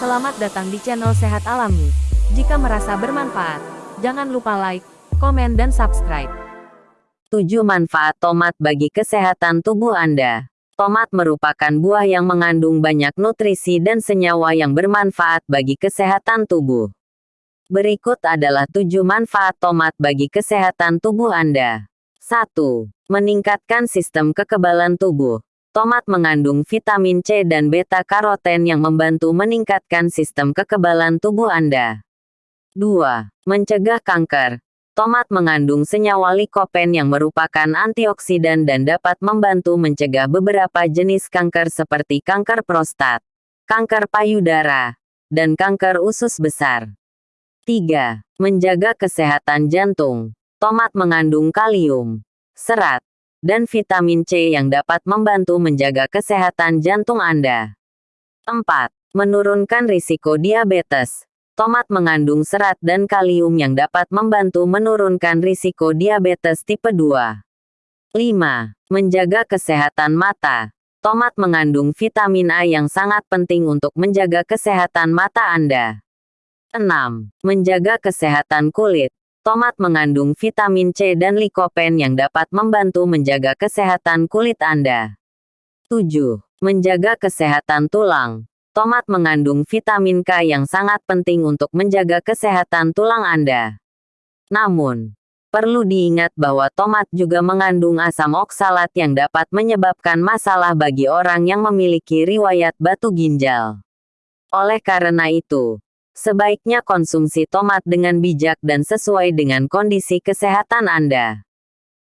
Selamat datang di channel Sehat Alami. Jika merasa bermanfaat, jangan lupa like, komen dan subscribe. 7 manfaat tomat bagi kesehatan tubuh Anda. Tomat merupakan buah yang mengandung banyak nutrisi dan senyawa yang bermanfaat bagi kesehatan tubuh. Berikut adalah 7 manfaat tomat bagi kesehatan tubuh Anda. 1. Meningkatkan sistem kekebalan tubuh. Tomat mengandung vitamin C dan beta-karoten yang membantu meningkatkan sistem kekebalan tubuh Anda. 2. Mencegah kanker. Tomat mengandung senyawa likopen yang merupakan antioksidan dan dapat membantu mencegah beberapa jenis kanker seperti kanker prostat, kanker payudara, dan kanker usus besar. 3. Menjaga kesehatan jantung. Tomat mengandung kalium, serat, dan vitamin C yang dapat membantu menjaga kesehatan jantung Anda. 4. Menurunkan risiko diabetes. Tomat mengandung serat dan kalium yang dapat membantu menurunkan risiko diabetes tipe 2. 5. Menjaga kesehatan mata. Tomat mengandung vitamin A yang sangat penting untuk menjaga kesehatan mata Anda. 6. Menjaga kesehatan kulit. Tomat mengandung vitamin C dan likopen yang dapat membantu menjaga kesehatan kulit Anda. 7. Menjaga kesehatan tulang. Tomat mengandung vitamin K yang sangat penting untuk menjaga kesehatan tulang Anda. Namun, perlu diingat bahwa tomat juga mengandung asam oksalat yang dapat menyebabkan masalah bagi orang yang memiliki riwayat batu ginjal. Oleh karena itu, Sebaiknya konsumsi tomat dengan bijak dan sesuai dengan kondisi kesehatan Anda.